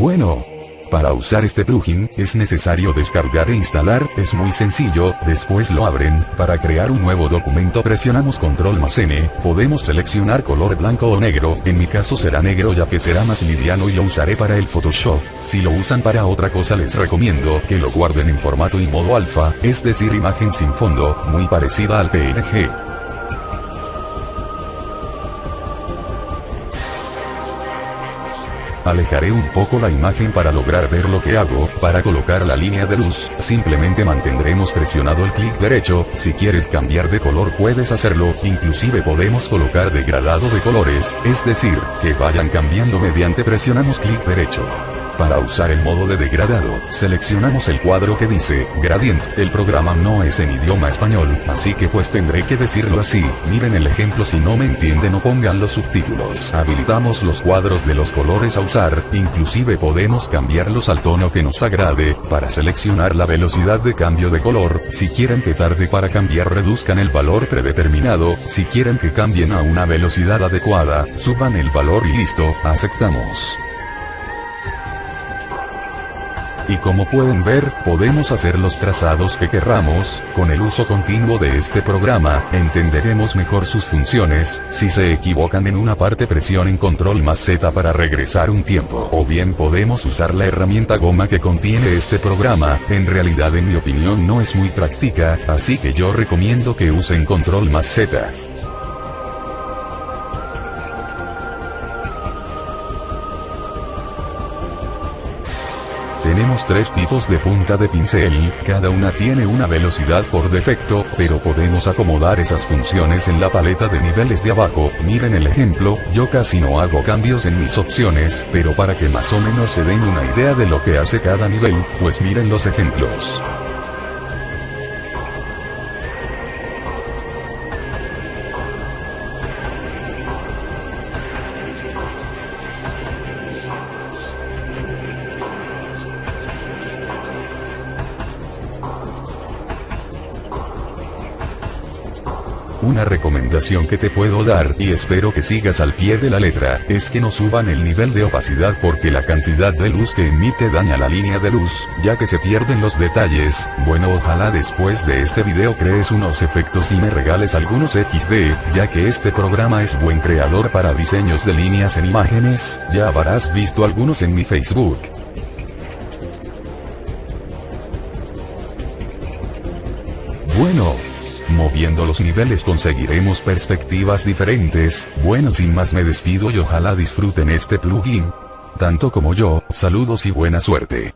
Bueno, para usar este plugin, es necesario descargar e instalar, es muy sencillo, después lo abren, para crear un nuevo documento presionamos control más N, podemos seleccionar color blanco o negro, en mi caso será negro ya que será más liviano y lo usaré para el Photoshop, si lo usan para otra cosa les recomiendo que lo guarden en formato y modo alfa, es decir imagen sin fondo, muy parecida al PNG. Alejaré un poco la imagen para lograr ver lo que hago, para colocar la línea de luz, simplemente mantendremos presionado el clic derecho, si quieres cambiar de color puedes hacerlo, inclusive podemos colocar degradado de colores, es decir, que vayan cambiando mediante presionamos clic derecho. Para usar el modo de degradado, seleccionamos el cuadro que dice, Gradient. El programa no es en idioma español, así que pues tendré que decirlo así. Miren el ejemplo si no me entienden o pongan los subtítulos. Habilitamos los cuadros de los colores a usar, inclusive podemos cambiarlos al tono que nos agrade, para seleccionar la velocidad de cambio de color, si quieren que tarde para cambiar reduzcan el valor predeterminado, si quieren que cambien a una velocidad adecuada, suban el valor y listo, aceptamos. Y como pueden ver, podemos hacer los trazados que querramos, con el uso continuo de este programa, entenderemos mejor sus funciones, si se equivocan en una parte presionen control más Z para regresar un tiempo, o bien podemos usar la herramienta goma que contiene este programa, en realidad en mi opinión no es muy práctica, así que yo recomiendo que usen control más Z. Tenemos tres tipos de punta de pincel, cada una tiene una velocidad por defecto, pero podemos acomodar esas funciones en la paleta de niveles de abajo, miren el ejemplo, yo casi no hago cambios en mis opciones, pero para que más o menos se den una idea de lo que hace cada nivel, pues miren los ejemplos. Una recomendación que te puedo dar, y espero que sigas al pie de la letra, es que no suban el nivel de opacidad porque la cantidad de luz que emite daña la línea de luz, ya que se pierden los detalles, bueno ojalá después de este video crees unos efectos y me regales algunos XD, ya que este programa es buen creador para diseños de líneas en imágenes, ya habrás visto algunos en mi Facebook. Bueno, Moviendo los niveles conseguiremos perspectivas diferentes, bueno sin más me despido y ojalá disfruten este plugin. Tanto como yo, saludos y buena suerte.